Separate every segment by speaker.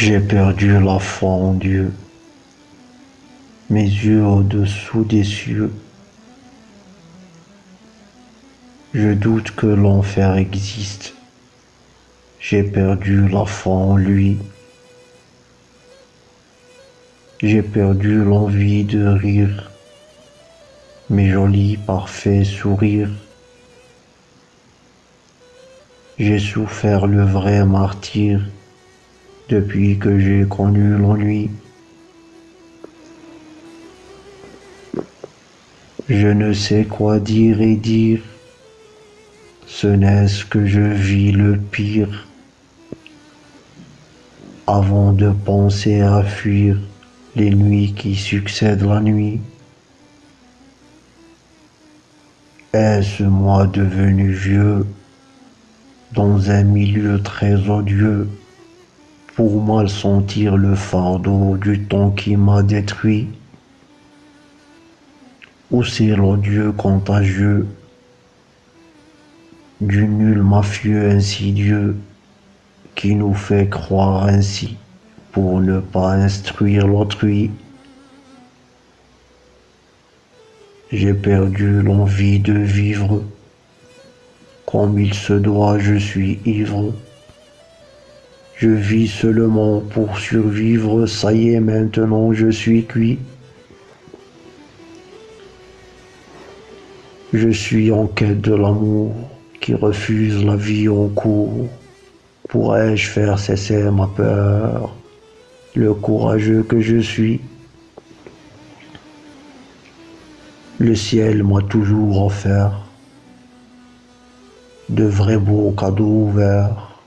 Speaker 1: J'ai perdu la foi en Dieu, mes yeux au-dessous des cieux. Je doute que l'enfer existe, j'ai perdu la foi en lui. J'ai perdu l'envie de rire, mes jolis parfaits sourires. J'ai souffert le vrai martyr depuis que j'ai connu l'ennui. Je ne sais quoi dire et dire, ce n'est-ce que je vis le pire. Avant de penser à fuir les nuits qui succèdent la nuit. Est-ce moi devenu vieux dans un milieu très odieux? Pour mal sentir le fardeau du temps qui m'a détruit. Ou c'est l'odieux contagieux du nul mafieux insidieux qui nous fait croire ainsi pour ne pas instruire l'autrui. J'ai perdu l'envie de vivre. Comme il se doit, je suis ivre. Je vis seulement pour survivre, ça y est, maintenant je suis cuit. Je suis en quête de l'amour qui refuse la vie en cours. Pourrais-je faire cesser ma peur, le courageux que je suis? Le ciel m'a toujours offert de vrais beaux cadeaux ouverts.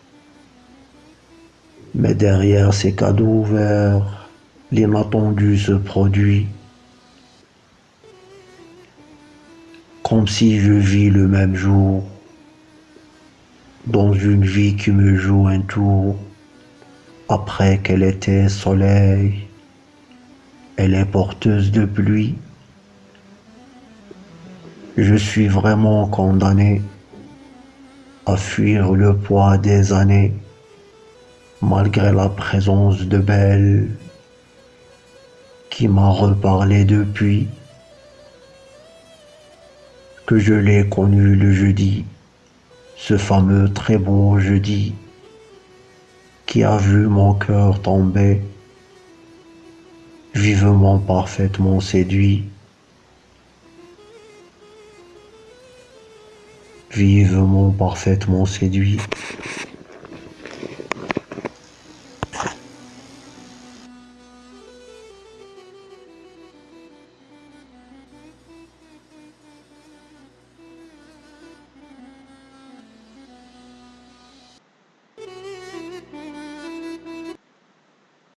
Speaker 1: Mais derrière ces cadeaux ouverts, l'inattendu se produit. Comme si je vis le même jour, dans une vie qui me joue un tour, après qu'elle était soleil, elle est porteuse de pluie. Je suis vraiment condamné à fuir le poids des années, malgré la présence de Belle qui m'a reparlé depuis que je l'ai connu le jeudi, ce fameux très beau jeudi qui a vu mon cœur tomber, vivement parfaitement séduit. vivement, parfaitement séduit.